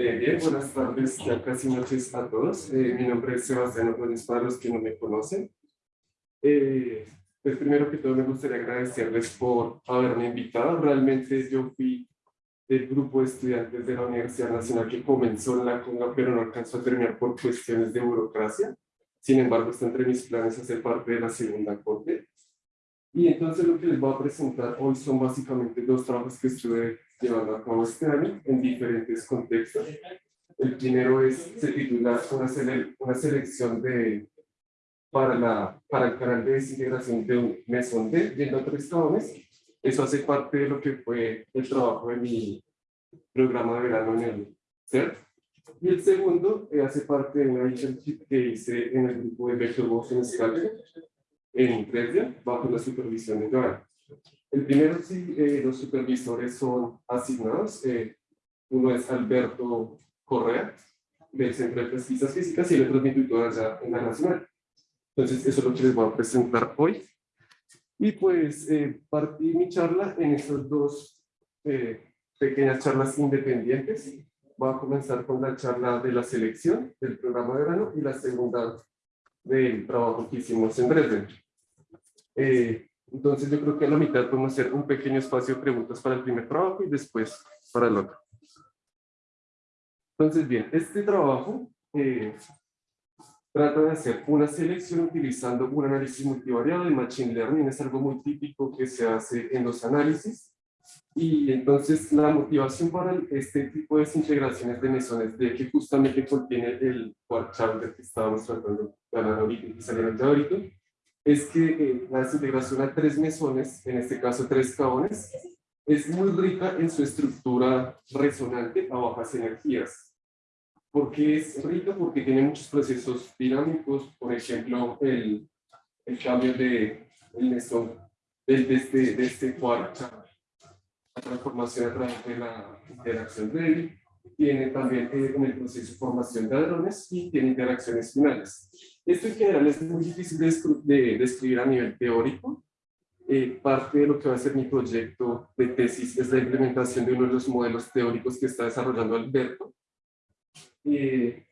Eh, bien, buenas tardes, ya casi noches a todos. Eh, mi nombre es Sebastián Ordóñez para los que no me conocen. Eh, pues primero que todo me gustaría agradecerles por haberme invitado. Realmente yo fui del grupo de estudiantes de la Universidad Nacional que comenzó en la CONGA, pero no alcanzó a terminar por cuestiones de burocracia. Sin embargo, está entre mis planes hacer parte de la segunda corte. Y entonces lo que les voy a presentar hoy son básicamente dos trabajos que estuve llevando a cabo este año en diferentes contextos. El primero es, se titula una, una selección de, para, la, para el canal de desintegración de un mesón de viendo tres cabones. Eso hace parte de lo que fue el trabajo de mi programa de verano en el CERT. Y el segundo eh, hace parte de una internship que hice en el grupo de Vector Motion Sculpture en Dresden, bajo la supervisión de Joan. El primero, sí, eh, los supervisores son asignados. Eh, uno es Alberto Correa, del Centro de Pesquisas Físicas, y el otro es mi tutor allá en la Nacional. Entonces, eso es lo que les voy a presentar hoy. Y pues, eh, partí mi charla en esas dos pequeñas charlas independientes. Voy a comenzar con la charla de la selección del programa de verano y la segunda del trabajo que hicimos en Dresden. Eh, entonces yo creo que a la mitad podemos hacer un pequeño espacio de preguntas para el primer trabajo y después para el otro. Entonces bien, este trabajo eh, trata de hacer una selección utilizando un análisis multivariado de Machine Learning. Es algo muy típico que se hace en los análisis. Y entonces la motivación para este tipo de desintegraciones de mesones de que justamente contiene el chowder que estábamos tratando de ahorita que salió ahorita, es que eh, la desintegración a tres mesones, en este caso tres cabones, es muy rica en su estructura resonante a bajas energías. ¿Por qué es rica? Porque tiene muchos procesos dinámicos, por ejemplo, el, el cambio de el mesón de, este, de este la transformación a través de la interacción débil, tiene también eh, en el proceso de formación de hadrones y tiene interacciones finales. Esto en general es muy difícil de, describir a nivel teórico. Eh, parte de lo que va a ser mi proyecto de tesis es la implementación de uno de los modelos teóricos que está desarrollando Alberto. Eh,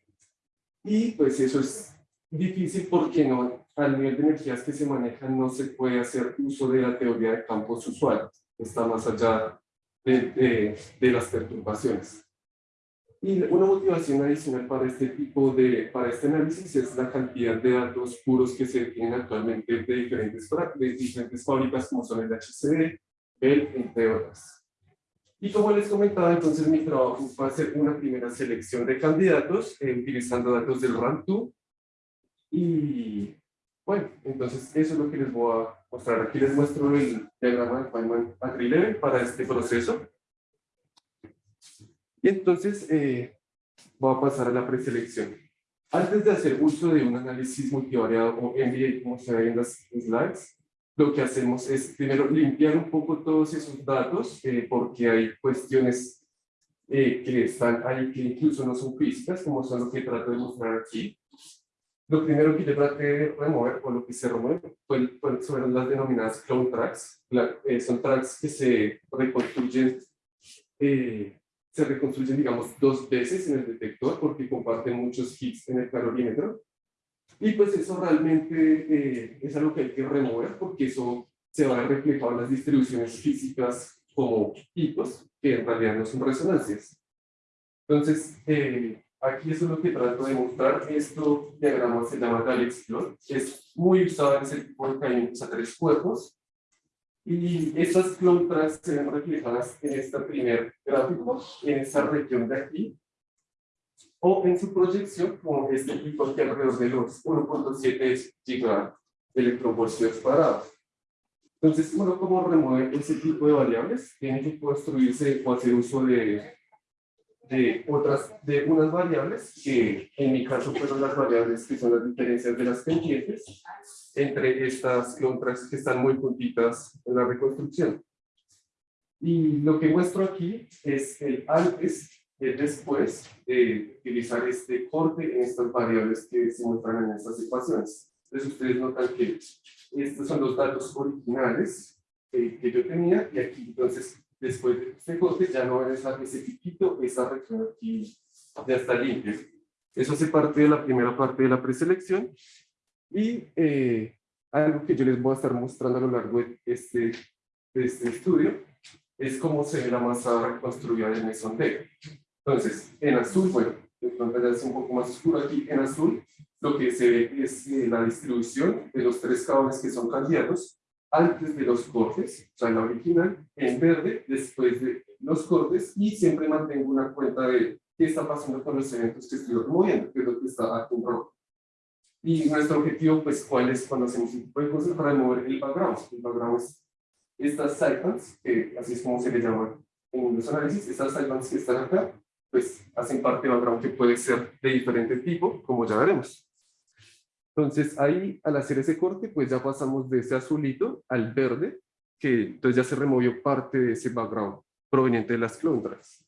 y pues eso es difícil porque no, al nivel de energías que se manejan no se puede hacer uso de la teoría de campos usuales. Está más allá de, de las perturbaciones. Y una motivación adicional para este tipo de, para este análisis es la cantidad de datos puros que se tienen actualmente de diferentes, de diferentes fábricas como son el HCD, Bell, entre otras. Y como les comentaba, entonces mi trabajo va a ser una primera selección de candidatos eh, utilizando datos del RAM2. Y bueno, entonces eso es lo que les voy a mostrar. Aquí les muestro el diagrama de Feynman Agri para este proceso. Entonces eh, voy a pasar a la preselección. Antes de hacer uso de un análisis multivariado o MBA, como se ve en las slides, lo que hacemos es primero limpiar un poco todos esos datos, eh, porque hay cuestiones eh, que están ahí que incluso no son físicas, como son lo que trato de mostrar aquí. Lo primero que yo traté de remover, o lo que se remueve, fueron las denominadas clone tracks. son tracks que se reconstruyen se reconstruyen, digamos, dos veces en el detector porque comparten muchos hits en el calorímetro. Y pues eso realmente eh, es algo que hay que remover porque eso se va a reflejar en las distribuciones físicas como picos, que en realidad no son resonancias. Entonces, eh, aquí eso es lo que trato de mostrar. Esto diagrama se llama Daleks Es muy usado en ese tipo de caídas a tres cuerpos y estas clontras se ven reflejadas en este primer gráfico, en esta región de aquí, o en su proyección como este tipo que alrededor de los 1.7 giga electronvoltios cuadrados. Entonces, uno como remueve ese tipo de variables, tiene que construirse o hacer uso de, de otras, de unas variables, que en mi caso fueron las variables que son las diferencias de las pendientes, entre estas clontras que están muy puntitas en la reconstrucción. Y lo que muestro aquí es el antes y el después de utilizar este corte en estas variables que se muestran en estas ecuaciones. Entonces ustedes notan que estos son los datos originales que, que yo tenía y aquí entonces después de este corte ya no es ese piquito, esa región aquí ya está limpia. Eso hace parte de la primera parte de la preselección. Y eh, algo que yo les voy a estar mostrando a lo largo de este, de este estudio es cómo se ve la masa construida del mesondeo. Entonces, en azul, bueno, de pronto es un poco más oscuro aquí, en azul, lo que se ve es eh, la distribución de los tres cables que son candidatos antes de los cortes, o sea, la original, en verde, después de los cortes, y siempre mantengo una cuenta de qué está pasando con los eventos que estoy removiendo, que es lo que está en rojo. Y nuestro objetivo, pues, ¿cuál es cuando hacemos un tipo de cosas para remover el background? El background es estas sidebands, que así es como se le llama en los análisis, estas sidebands que están acá, pues hacen parte de background que puede ser de diferente tipo, como ya veremos. Entonces ahí, al hacer ese corte, pues ya pasamos de ese azulito al verde, que entonces ya se removió parte de ese background proveniente de las clondras.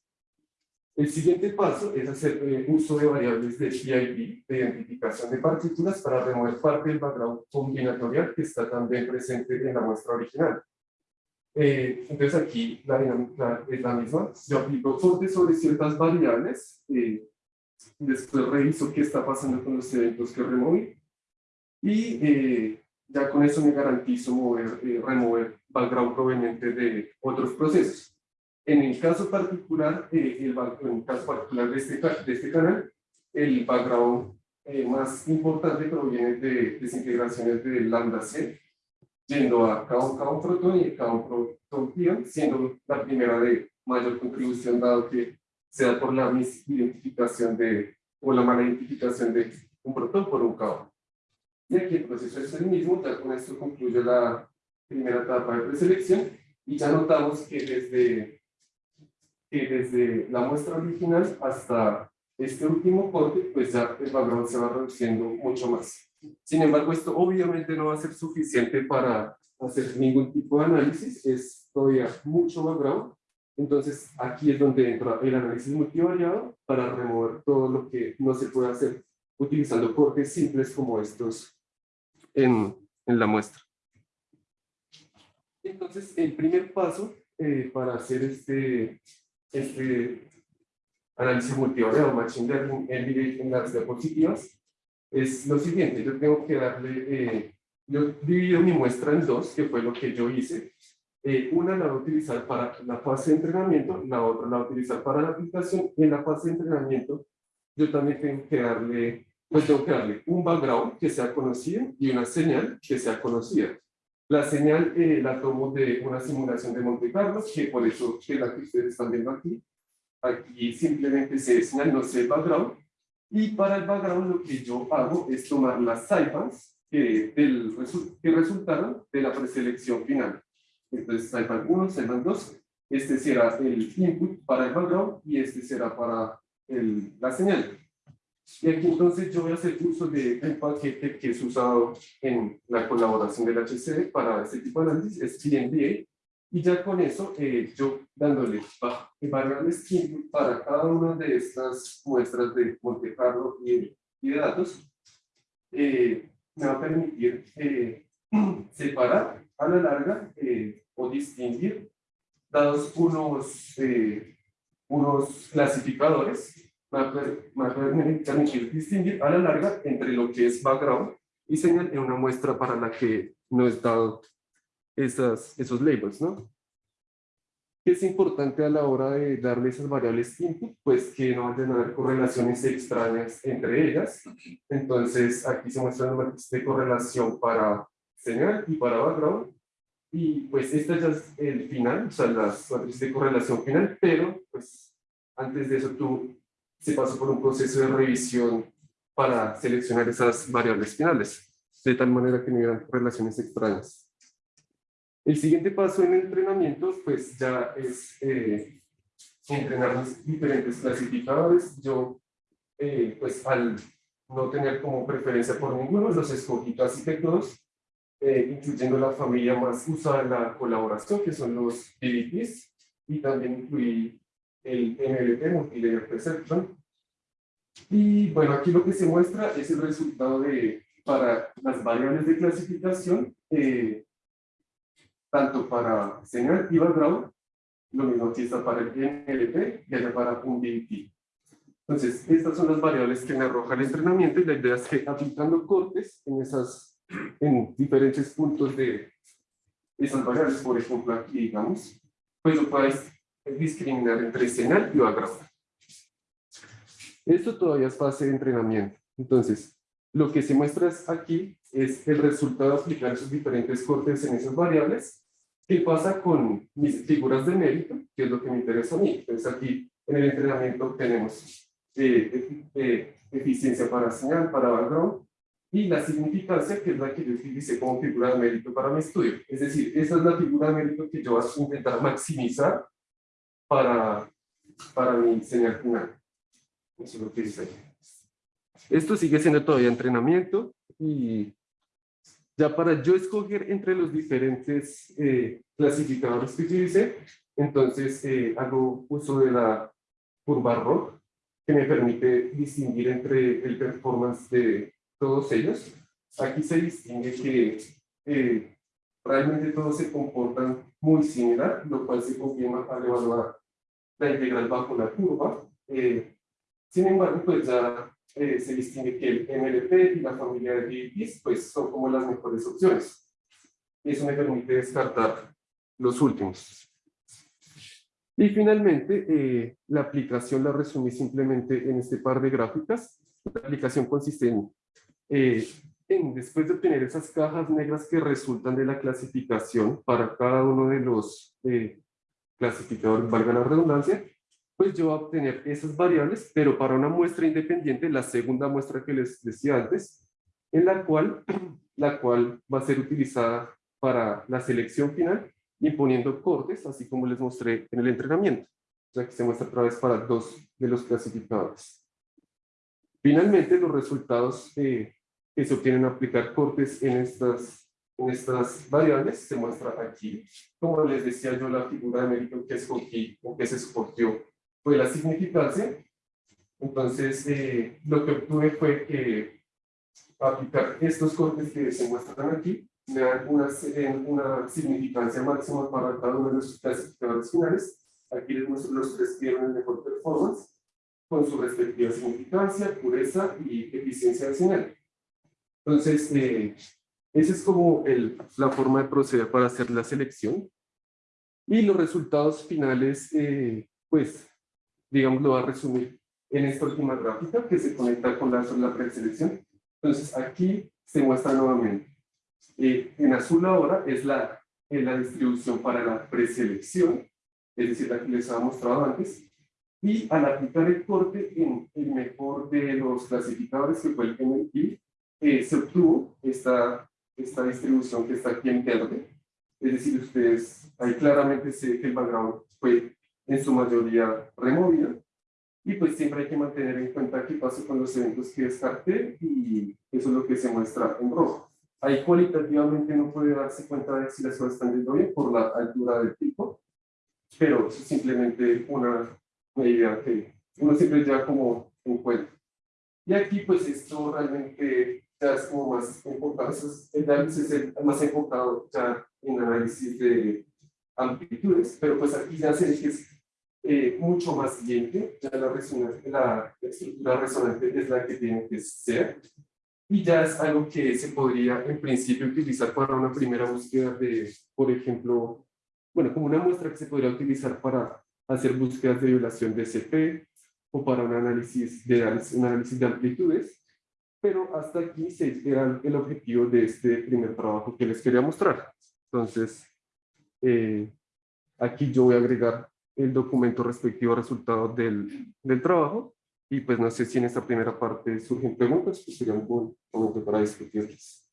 El siguiente paso es hacer eh, uso de variables de PID, de identificación de partículas, para remover parte del background combinatorial que está también presente en la muestra original. Eh, entonces aquí la dinámica es la misma. Yo aplico cortes sobre ciertas variables, eh, después reviso qué está pasando con los eventos que removí, y eh, ya con eso me garantizo mover, eh, remover background proveniente de otros procesos. En el caso particular, eh, el, en el caso particular de este, de este canal, el background más importante proviene de desintegraciones de lambda C, yendo a cada un, protón y cada un protón pion, siendo la primera de mayor contribución, dado que se da por la misidentificación de, o la mala identificación de un protón por un caón. Y aquí el proceso es el mismo, ya con esto concluye la primera etapa de preselección y ya notamos que desde, que desde la muestra original hasta este último corte, pues ya el background se va reduciendo mucho más. Sin embargo, esto obviamente no va a ser suficiente para hacer ningún tipo de análisis, es todavía mucho background. Entonces, aquí es donde entra el análisis multivariado para remover todo lo que no se puede hacer utilizando cortes simples como estos en, en la muestra. Entonces, el primer paso eh, para hacer este, este análisis multivariado, Machine Learning en las diapositivas, es lo siguiente. Yo tengo que darle, eh, yo divido mi muestra en dos, que fue lo que yo hice. Eh, una la voy a utilizar para la fase de entrenamiento, la otra la voy a utilizar para la aplicación. En la fase de entrenamiento, yo también tengo que darle pues tengo que darle un background que sea conocido y una señal que sea conocida. La señal eh, la tomo de una simulación de Monte Carlo, que por eso es la que ustedes están viendo aquí. Aquí simplemente se señal, no sé background. Y para el background lo que yo hago es tomar las cifras que, del, que resultaron de la preselección final. Entonces, cifra 1, cifra 2, este será el input para el background y este será para el, la señal. Y aquí entonces yo voy a hacer uso de un paquete que es usado en la colaboración del HCD para este tipo de análisis, es PNBA, y ya con eso eh, yo dándole variables para cada una de estas muestras de Monte Carlo y, y de datos, eh, me va a permitir eh, separar a la larga o distinguir dados unos, unos clasificadores va a permitir distinguir a la larga entre lo que es background y señal en una muestra para la que no es dado esas, esos labels, ¿no? ¿Qué es importante a la hora de darle esas variables input? Pues que no vayan a haber correlaciones extrañas entre ellas. Entonces, aquí se muestra una matriz de correlación para señal y para background. Y pues esta ya es el final, o sea, la matriz de correlación final, pero pues antes de eso tú se pasó por un proceso de revisión para seleccionar esas variables finales, de tal manera que no hubieran relaciones extrañas. El siguiente paso en el entrenamiento, pues ya es eh, entrenar los diferentes clasificadores. Yo, eh, pues al no tener como preferencia por ninguno, los escogí casi que todos, eh, incluyendo la familia más usada la colaboración, que son los DVPs, y también incluí el MLP, Multilayer Perception. Y bueno, aquí lo que se muestra es el resultado de, para las variables de clasificación, eh, tanto para señal y background, lo mismo aquí está para el NLP y allá para un DT. Entonces, estas son las variables que me arroja el entrenamiento y la idea es que aplicando cortes en, esas, en diferentes puntos de esas variables, por ejemplo aquí digamos, pues lo puedes discriminar entre señal y background. Esto todavía es fase de entrenamiento. Entonces, lo que se muestra aquí es el resultado de aplicar esos diferentes cortes en esas variables. ¿Qué pasa con mis figuras de mérito? Que es lo que me interesa a mí. Entonces aquí en el entrenamiento tenemos eh, eh, eficiencia para señal, para background, y la significancia, que es la que yo utilicé como figura de mérito para mi estudio. Es decir, esa es la figura de mérito que yo voy a intentar maximizar para, para mi señal final. Eso es lo que dice. Esto sigue siendo todavía entrenamiento y ya para yo escoger entre los diferentes eh, clasificadores que utilicé, entonces eh, hago uso de la curva ROC, que me permite distinguir entre el performance de todos ellos. Aquí se distingue que eh, realmente todos se comportan muy similar, lo cual se confirma al evaluar la integral bajo la curva. sin embargo, pues ya eh, se distingue que el MLP y la familia de DIPs pues, son como las mejores opciones. Eso me permite descartar los últimos. Y finalmente, eh, la aplicación la resumí simplemente en este par de gráficas. La aplicación consiste en, eh, en, después de obtener esas cajas negras que resultan de la clasificación para cada uno de los clasificadores, valga la redundancia, pues yo voy a obtener esas variables, pero para una muestra independiente, la segunda muestra que les decía antes, en la cual, la cual va a ser utilizada para la selección final, imponiendo cortes, así como les mostré en el entrenamiento. O que se muestra otra vez para dos de los clasificadores. Finalmente, los resultados que se obtienen aplicar cortes en estas, en estas variables se muestra aquí. Como les decía yo, la figura de mérito que escogí o que se escogió fue la significancia. Entonces, eh, lo que obtuve fue que aplicar estos cortes que se muestran aquí me dan una, una significancia máxima para cada uno de los clasificadores finales. Aquí les muestro los tres que tienen mejor performance con su respectiva significancia, pureza y eficiencia señal. Entonces, eh, esa es como el, la forma de proceder para hacer la selección. Y los resultados finales, eh, pues, digamos, lo va a resumir en esta última gráfica que se conecta con la, la preselección. Entonces, aquí se muestra nuevamente. Eh, en azul ahora es la, la distribución para la preselección, es decir, la que les había mostrado antes. Y al aplicar el corte en el mejor de los clasificadores, que fue el MLP, eh, se obtuvo esta, esta distribución que está aquí en verde. Es decir, ustedes, ahí claramente se que el background fue en su mayoría removida. Y pues siempre hay que mantener en cuenta qué pasó con los eventos que descarté y eso es lo que se muestra en rojo. Ahí cualitativamente no puede darse cuenta de si las cosas están yendo bien por la altura del pico, pero es simplemente una, idea que uno siempre ya como en cuenta. Y aquí pues esto realmente ya es como más enfocado, el análisis es más enfocado ya en análisis de amplitudes, pero pues aquí ya se que es eh, mucho más siguiente, ya la, la estructura resonante es la que tiene que ser, y ya es algo que se podría en principio utilizar para una primera búsqueda de, por ejemplo, bueno, como una muestra que se podría utilizar para hacer búsquedas de violación de CP o para un análisis de, un análisis de amplitudes, pero hasta aquí se era el objetivo de este primer trabajo que les quería mostrar. Entonces, eh, aquí yo voy a agregar el documento respectivo resultado del, del trabajo. Y pues no sé si en esta primera parte surgen preguntas, pues sería un buen momento para discutirlas.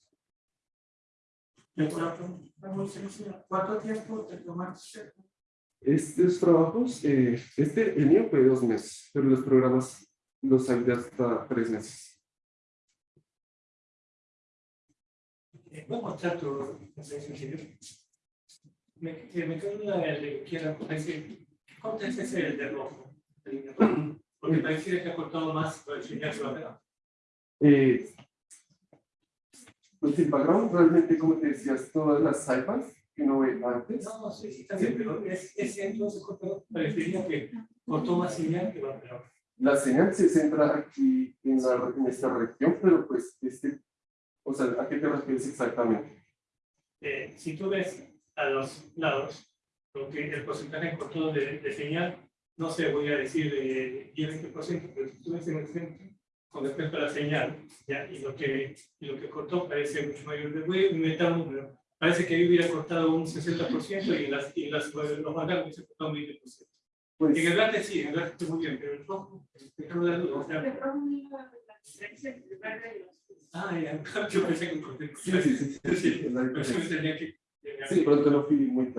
¿Cuánto tiempo te tomaste? Estos trabajos, eh, este, el mío fue dos meses, pero los programas los de hasta tres meses. Voy a mostrar tu me, me quedo una de que quiero decir ¿Cuánto es ese de rojo? Porque parece que ha cortado más para enseñar su eh, Pues el background realmente, como te decías, todas las cyphers que uno ve antes. No, sí, sí, está bien, pero es, es entonces cortó, parecería que cortó más señal que va peor. La señal se centra aquí en, la, en esta región, pero pues este, o sea, ¿a qué te refieres exactamente? Eh, si tú ves a los lados, lo que el porcentaje cortó de, de señal, no sé, voy a decir de 10-20%, pero si tú ves en el centro, con respecto a la señal, ¿ya? Y, lo que, y lo que cortó parece mucho mayor. Les voy a inventar un número. Parece que ahí hubiera cortado un 60% y en las, y en las los manganos hubiese cortado un 20%. Pues, En el verde sí, en el verde está muy bien, pero el rojo, dar duda. O sea, ah, ya, yo pensé que sí, sí, sí, sí, Sí, pero sí me tenía que... Sí, no fui muy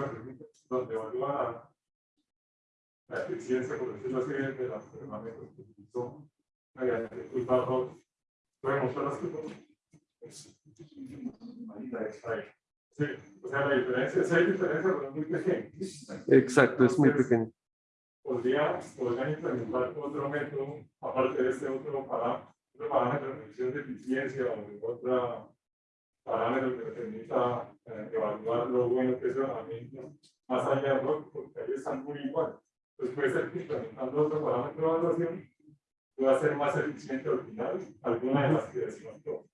pregunta donde evalúa la eficiencia, por decirlo así, de las herramientas que utilizó mediante el barro. ¿Puede mostrar las cosas? Está, ahí. Sí, o sea, la diferencia, sí hay diferencia, pero es muy pequeña. Exacto, es muy pequeño. Podría, podrían implementar otro método, aparte de este otro parámetro, otro parámetro de de eficiencia o otro parámetro que permita eh, evaluar lo bueno que es el herramienta más allá de rock, porque ahí están muy igual. Entonces puede ser que implementando otro parámetro de evaluación pueda ser más eficiente al final alguna de las que decimos abajo.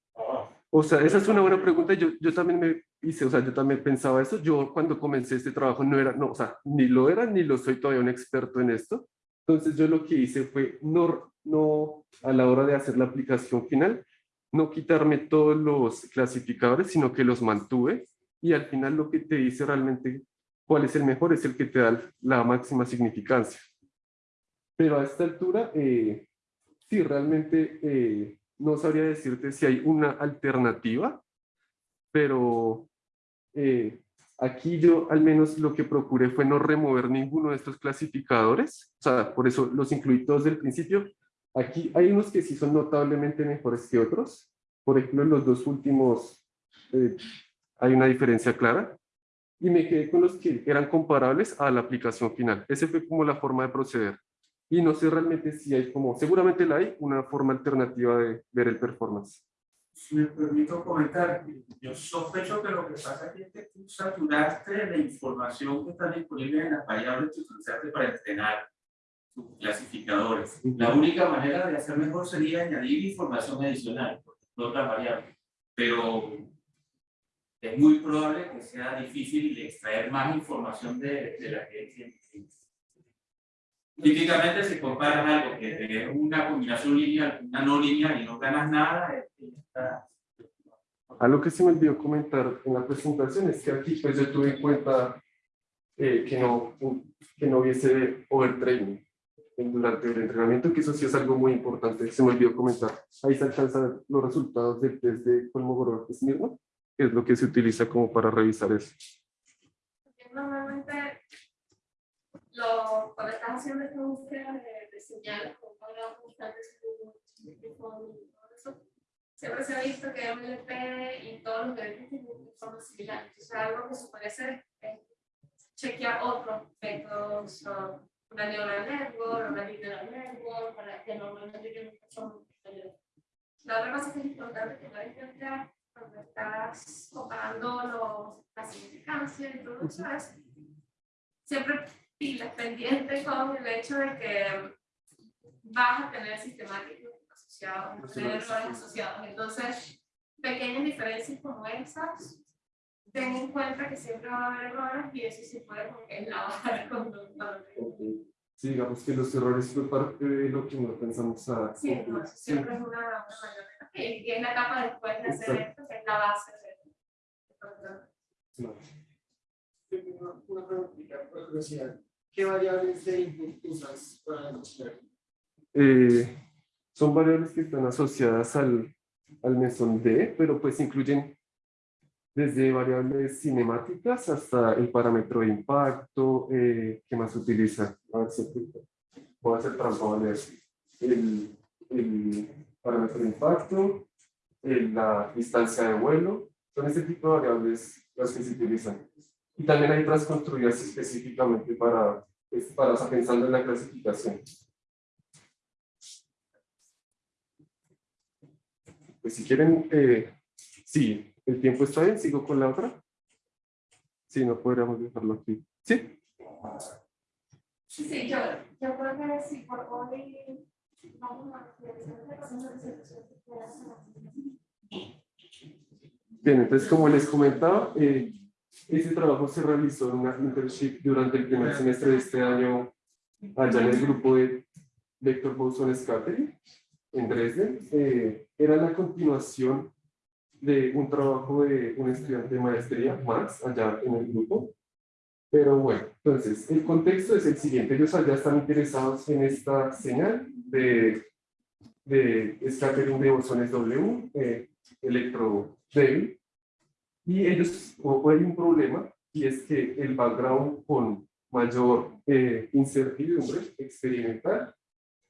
O sea, esa es una buena pregunta. Yo, yo también me hice, o sea, yo también pensaba eso. Yo cuando comencé este trabajo no era, no, o sea, ni lo era ni lo soy todavía un experto en esto. Entonces yo lo que hice fue no, no a la hora de hacer la aplicación final, no quitarme todos los clasificadores, sino que los mantuve y al final lo que te dice realmente cuál es el mejor es el que te da la máxima significancia. Pero a esta altura, eh, sí, realmente eh, no sabría decirte si hay una alternativa, pero eh, aquí yo al menos lo que procuré fue no remover ninguno de estos clasificadores, o sea, por eso los incluí todos del principio. Aquí hay unos que sí son notablemente mejores que otros, por ejemplo, en los dos últimos eh, hay una diferencia clara, y me quedé con los que eran comparables a la aplicación final. Ese fue como la forma de proceder. Y no sé realmente si hay como, seguramente la hay, una forma alternativa de ver el performance. Si me permito comentar, yo sospecho que lo que pasa es que tú saturaste la información que está disponible en las variables que utilizaste para entrenar tus clasificadores. La única manera de hacer mejor sería añadir información adicional, no otras variables. Pero es muy probable que sea difícil extraer más información de, de la que tienes. Típicamente si comparas algo que es una combinación lineal, una no lineal y no ganas nada, es que está Algo que se me olvidó comentar en la presentación es que aquí pues yo tuve en cuenta eh, que, no, que no hubiese overtraining durante el entrenamiento, que eso sí es algo muy importante, se me olvidó comentar. Ahí se alcanzan los resultados del test de Kolmogorov-Smirnov, que es lo que se utiliza como para revisar eso. Normalmente, lo, cuando estás haciendo esta búsqueda de, de señales, como para buscar de todo eso, siempre se ha visto que MLP y todos los derechos tienen forma similar. Entonces, algo que se puede hacer es chequear otros métodos, una neural network, una linear network, para que normalmente no son La otra cosa que es importante que no hay que cuando estás comparando los, la significancia y todo eso es siempre pilas pendiente con el hecho de que vas a tener sistemáticos asociados, vas a tener errores asociados. Entonces, pequeñas diferencias como esas, ten en cuenta que siempre va a haber errores y eso se puede como que eslavar con los Sí, digamos que los errores fue parte de lo que no pensamos a... Sí, no, siempre es una, una mayor y es la etapa después de hacer esto, que es la base de Una, una preguntita, por curiosidad. ¿Qué variables de input usas para demostrar? Eh, son variables que están asociadas al, al mesón D, pero pues incluyen desde variables cinemáticas hasta el parámetro de impacto, eh, ¿qué más se utiliza? A ver si voy a hacer trampa. El, el parámetro de impacto, el- la distancia de vuelo, son este tipo de variables las que se utilizan. Y también hay otras construidas específicamente para, pues, para o sea, pensando en la clasificación. Pues si quieren, eh, sí, ¿El tiempo está bien? ¿Sigo con la otra? Sí, no podríamos dejarlo aquí. ¿Sí? Sí, yo, yo creo que sí, por hoy vamos a Bien, entonces como les comentaba, eh, ese trabajo se realizó en una internship durante el primer semestre de este año allá en el grupo de Vector Boson Scattering en Dresden. Eh, era la continuación de un trabajo de un estudiante de maestría, Max, allá en el grupo. Pero bueno, entonces, el contexto es el siguiente. Ellos allá están interesados en esta señal de, de scattering de bosones W, eh, electro débil. Y ellos, o hay un problema, y es que el background con mayor eh, incertidumbre experimental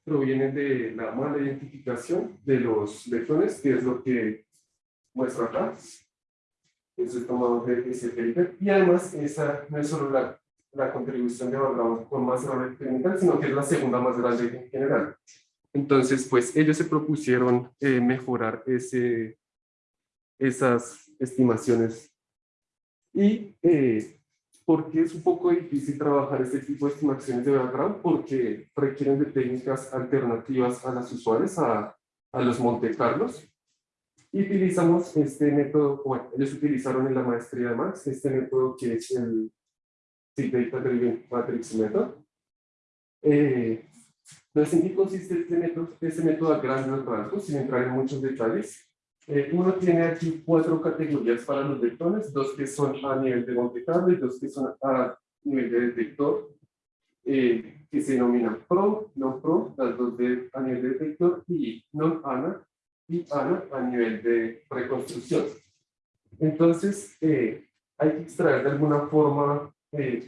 proviene de la mala identificación de los lectrones, que es lo que muestra acá. Eso es tomado de ese paper. Y además, esa no es solo la, la contribución de background con más error experimental, sino que es la segunda más grande en general. Entonces, pues ellos se propusieron eh, mejorar ese, esas estimaciones. Y eh, porque es un poco difícil trabajar este tipo de estimaciones de background, porque requieren de técnicas alternativas a las usuales, a, a los Monte Carlos. Y utilizamos este método, bueno, ellos utilizaron en la maestría de Max, este método que es el Data Driven Matrix Method. Eh, entonces, ¿en qué consiste este método? Este método a grandes rasgos, sin entrar en muchos detalles. Eh, uno tiene aquí cuatro categorías para los lectores, dos que son a nivel de Monte Carlo y dos que son a nivel de detector, eh, que se denominan PRO, non-PRO, las dos de, a nivel de detector, y non-ANA y ANA a nivel de reconstrucción. Entonces, eh, hay que extraer de alguna forma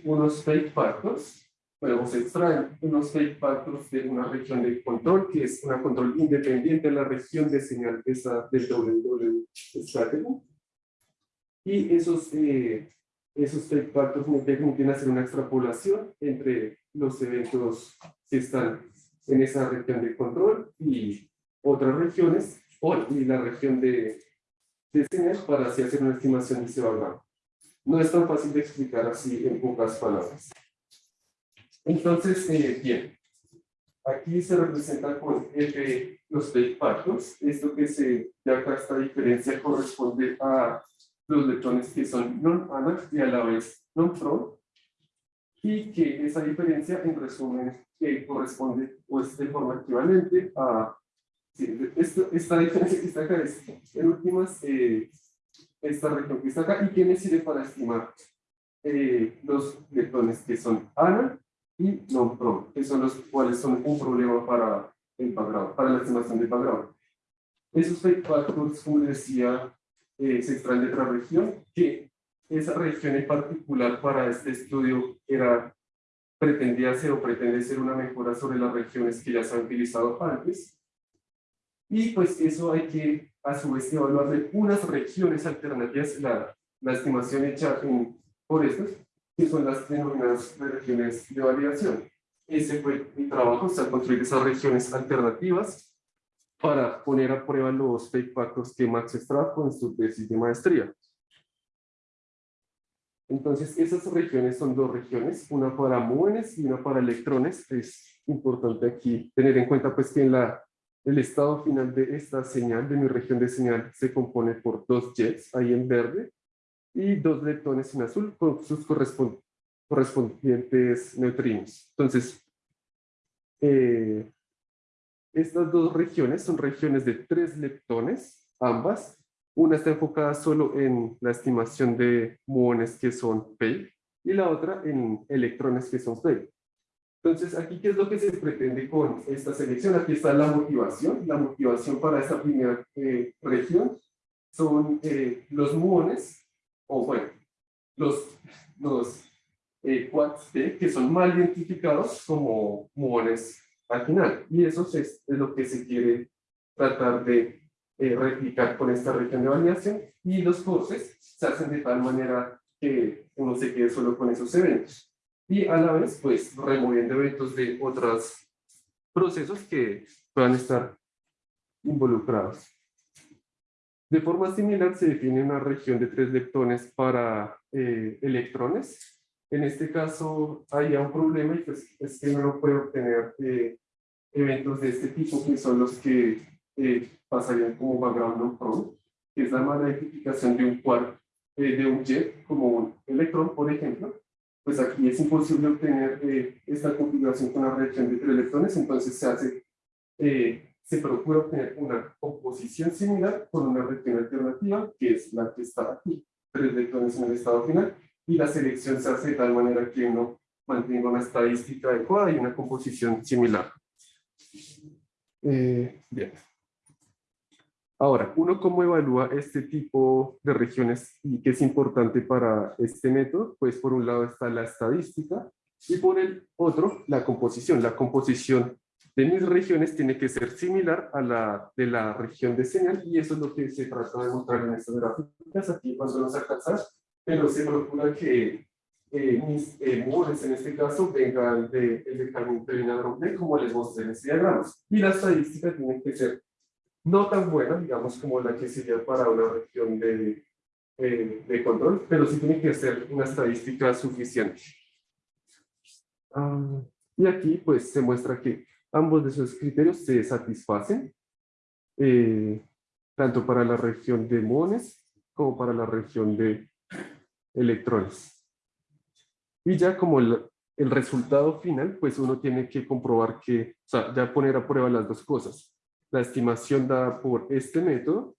unos fake factors Luego se extraen unos fake factors de una región de control, que es una control independiente de la región de señal esa del. Y esos, eh, esos fake factors me permiten hacer una extrapolación entre los eventos que están en esa región de control y otras regiones, o y la región de, de señal para así hacer una estimación de ese valor. No es tan fácil de explicar así en pocas palabras. Entonces, eh, bien, aquí se representa con F los factors. Esto que se de acá esta diferencia corresponde a los lectrones que son non-ANA y a la vez non-PRO. Y que esa diferencia, en resumen, que corresponde o es de forma equivalente a esto, esta diferencia que está acá es, en últimas, eh, esta región que está acá, y que me sirve para estimar eh, los lectrones que son ANA y non-pro, que son los cuales son un problema para el background, para la estimación del background. Esos fake factors, como decía, eh, se extraen de otra región, que esa región en particular para este estudio era, pretendía ser o pretende ser una mejora sobre las regiones que ya se han utilizado antes. Y pues eso hay que, a su vez, evaluar de unas regiones alternativas, la, la estimación hecha por estos, que son las denominadas regiones de validación. Ese fue mi trabajo, o construir esas regiones alternativas para poner a prueba los fake factors que Max extrajo en su tesis de maestría. Entonces, esas regiones son dos regiones, una para muones y una para electrones. Es importante aquí tener en cuenta pues, que en la, el estado final de esta señal, de mi región de señal, se compone por dos jets, ahí en verde, y dos leptones en azul con sus correspondientes neutrinos. Entonces, eh, estas dos regiones son regiones de tres leptones, ambas. Una está enfocada solo en la estimación de muones que son P y la otra en electrones que son P. Entonces, aquí, ¿qué es lo que se pretende con esta selección? Aquí está la motivación. La motivación para esta primera eh, región son eh, los muones o bueno, los, los eh, quads que son mal identificados como muones al final. Y eso es, es lo que se quiere tratar de eh, replicar con esta región de validación. Y los courses se hacen de tal manera que uno se quede solo con esos eventos. Y a la vez, pues, removiendo eventos de otros procesos que puedan estar involucrados. De forma similar se define una región de tres leptones para eh, electrones. En este caso hay un problema y pues es que no puede obtener eh, eventos de este tipo que son los que eh, pasarían como background no prone, que es la mala identificación de un quark, eh, de un jet como un electrón, por ejemplo. Pues aquí es imposible obtener eh, esta configuración con una reacción de tres electrones, entonces se hace, eh, se procura obtener una composición similar con una reacción alternativa, que es la que está aquí, tres electrones en el estado final, y la selección se hace de tal manera que uno mantenga una estadística adecuada y una composición similar. Eh, bien. Ahora, uno cómo evalúa este tipo de regiones y qué es importante para este método, pues por un lado está la estadística y por el otro la composición. La composición de mis regiones tiene que ser similar a la de la región de señal y eso es lo que se trata de mostrar en estas gráficas. Aquí cuando nos alcanzar, pero se procura que eh, mis eh, en este caso vengan del de, de una como les mostré en este diagrama. Y la estadística tiene que ser no tan buena, digamos, como la que sería para una región de, eh, de control, pero sí tiene que ser una estadística suficiente. Ah, y aquí pues se muestra que ambos de esos criterios se satisfacen, eh, tanto para la región de muones como para la región de electrones. Y ya como el, el resultado final, pues uno tiene que comprobar que, o sea, ya poner a prueba las dos cosas la estimación dada por este método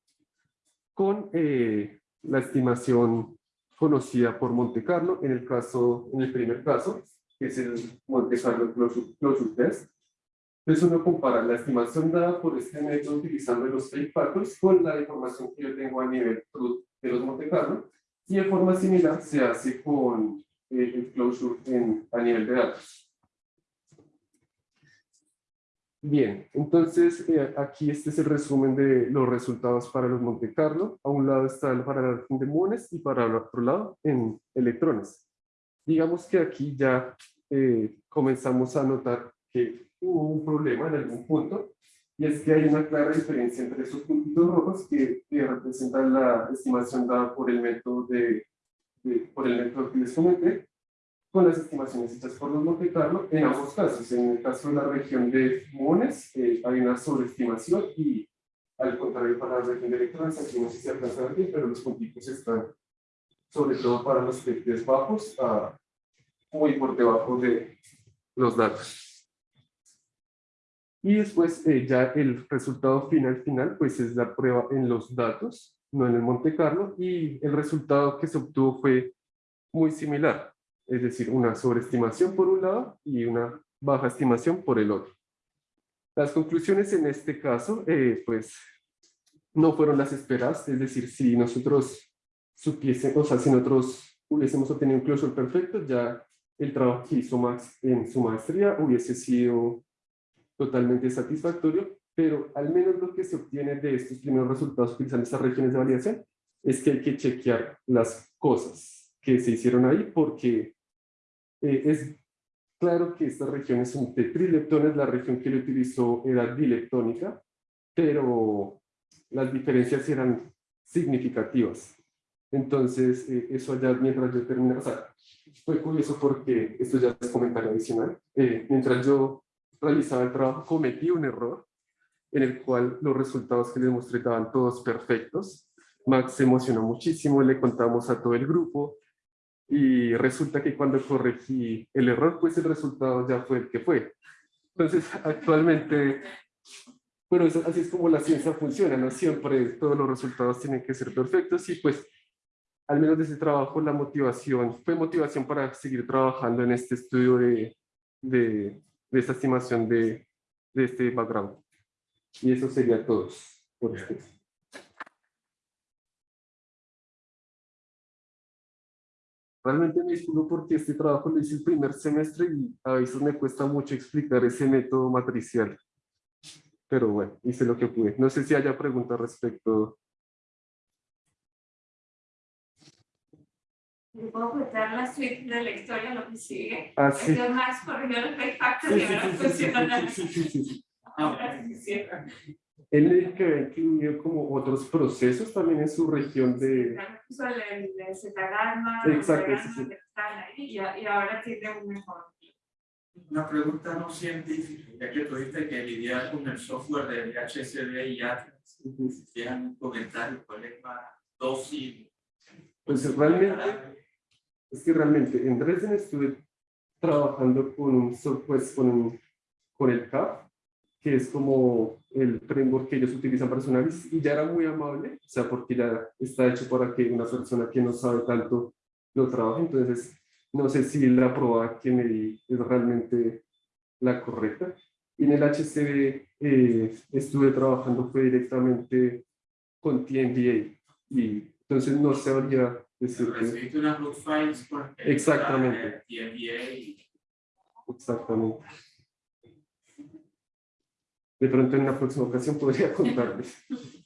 con eh, la estimación conocida por Monte Carlo, en el caso, en el primer caso, que es el Monte Carlo Closure, Test. Entonces uno compara la estimación dada por este método utilizando los fake con la información que yo tengo a nivel de los Monte Carlo y de forma similar se hace con eh, el closure en, a nivel de datos. Bien, entonces eh, aquí este es el resumen de los resultados para los Monte Carlo. A un lado está el para de muones y para el otro lado en electrones. Digamos que aquí ya eh, comenzamos a notar que hubo un problema en algún punto y es que hay una clara diferencia entre esos puntitos rojos que, representan la estimación dada por el método de, de, por el método que les comenté con las estimaciones hechas por los Monte Carlo en ambos casos. En el caso de la región de muones eh, hay una sobreestimación y al contrario para la región de electrones, aquí no sé si alcanza ver pero los puntitos están sobre todo para los PTs bajos, muy por debajo de los datos. Y después eh, ya el resultado final final, pues es la prueba en los datos, no en el Monte Carlo, y el resultado que se obtuvo fue muy similar es decir, una sobreestimación por un lado y una baja estimación por el otro. Las conclusiones en este caso, eh, pues, no fueron las esperadas, es decir, si nosotros supiésemos, o sea, si nosotros hubiésemos obtenido un closure perfecto, ya el trabajo que hizo Max en su maestría hubiese sido totalmente satisfactorio, pero al menos lo que se obtiene de estos primeros resultados utilizando estas regiones de validación es que hay que chequear las cosas que se hicieron ahí porque eh, es claro que estas regiones son de trileptones, la región que él utilizó era dileptónica, pero las diferencias eran significativas. Entonces, eh, eso allá mientras yo terminé, o sea, fue curioso porque esto ya es comentario adicional. Eh, mientras yo realizaba el trabajo, cometí un error en el cual los resultados que les mostré estaban todos perfectos. Max se emocionó muchísimo, le contamos a todo el grupo, y resulta que cuando corregí el error, pues el resultado ya fue el que fue. Entonces, actualmente, pero eso, así es como la ciencia funciona, no siempre todos los resultados tienen que ser perfectos y pues al menos de ese trabajo la motivación, fue motivación para seguir trabajando en este estudio de, de, de esta estimación de, de este background. Y eso sería todo por ustedes. Realmente me disculpo porque este trabajo lo hice el primer semestre y a veces me cuesta mucho explicar ese método matricial. Pero bueno, hice lo que pude. No sé si haya preguntas respecto. ¿Le puedo contar la suite de la historia, lo que sigue? Ah, sí. Es más corrigió el factor Sí, y ahora sí, funciona. sí, sí, sí, sí. Ahora sí, sí. Él que incluido como otros procesos también en su región de... Puso el, el, el Zetagarma, Exacto, los sí, sí. veganos que están ahí, y, y ahora tiene un mejor. Una pregunta no científica, ya que tuviste que lidiar con el software de DHCD y Atlas. Dejan un comentario, ¿cuál es más dócil? Pues realmente, es que realmente en Dresden estuve trabajando con un software, con, un- con el CAP, que es como el framework que ellos utilizan para su análisis, y ya era muy amable, o sea, porque ya está hecho para que una persona que no sabe tanto lo trabaje, entonces no sé si la prueba que me di es realmente la correcta. Y en el HCD eh, estuve trabajando fue directamente con TNBA, y entonces no sabría. Recibiste unas root files por Exactamente. Y Exactamente. De pronto en una próxima ocasión podría contarles.